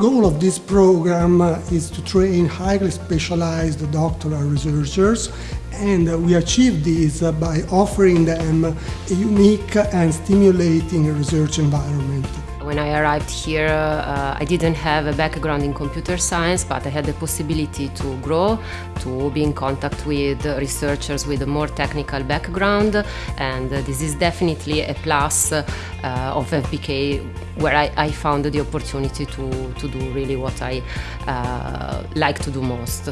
goal of this program uh, is to train highly specialized doctoral researchers and we achieve this uh, by offering them a unique and stimulating research environment. When I arrived here, uh, I didn't have a background in computer science, but I had the possibility to grow, to be in contact with researchers with a more technical background, and this is definitely a plus uh, of FBK, where I, I, found the opportunity to, to do really what I uh, like to do most.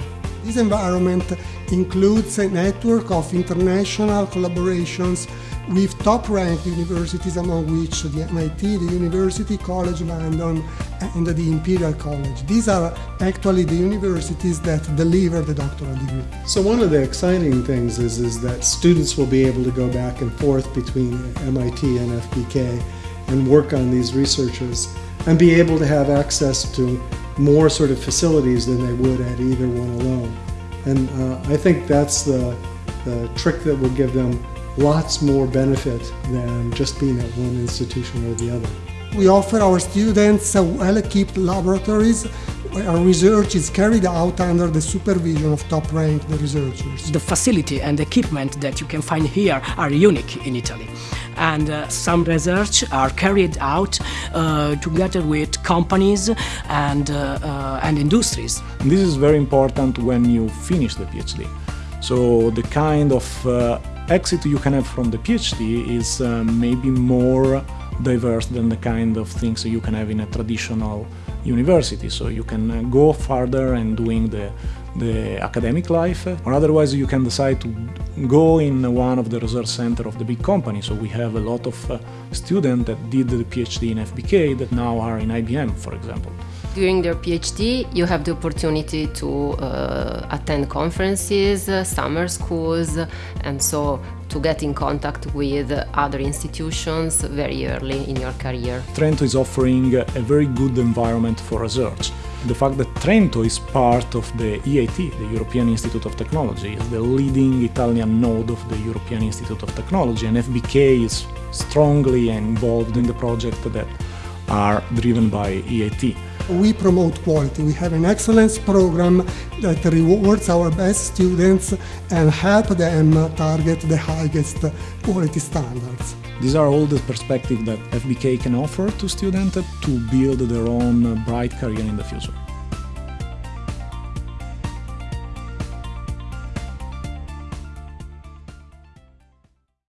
This environment includes a network of international collaborations with top-ranked universities among which the MIT, the University College London and the Imperial College. These are actually the universities that deliver the doctoral degree. So one of the exciting things is, is that students will be able to go back and forth between MIT and FBK and work on these researches and be able to have access to more sort of facilities than they would at either one alone. And uh, I think that's the, the trick that will give them lots more benefit than just being at one institution or the other. We offer our students well-equipped laboratories where research is carried out under the supervision of top-ranked researchers. The facility and equipment that you can find here are unique in Italy. And uh, some research are carried out uh, together with companies and, uh, uh and industries. This is very important when you finish the PhD. So the kind of uh, exit you can have from the PhD is uh, maybe more diverse than the kind of things you can have in a traditional university. So you can uh, go further and doing the, the academic life, or otherwise you can decide to go in one of the research center of the big company. So we have a lot of uh, students that did the PhD in FBK that now are in IBM, for example. During their PhD, you have the opportunity to uh, attend conferences, uh, summer schools, and so to get in contact with other institutions very early in your career. Trento is offering a very good environment for research. The fact that Trento is part of the EIT, the European Institute of Technology, is the leading Italian node of the European Institute of Technology, and FBK is strongly involved in the project that are driven by EIT. We promote quality. We have an excellence program that rewards our best students and help them target the highest quality standards. These are all the perspectives that FBK can offer to students to build their own bright career in the future.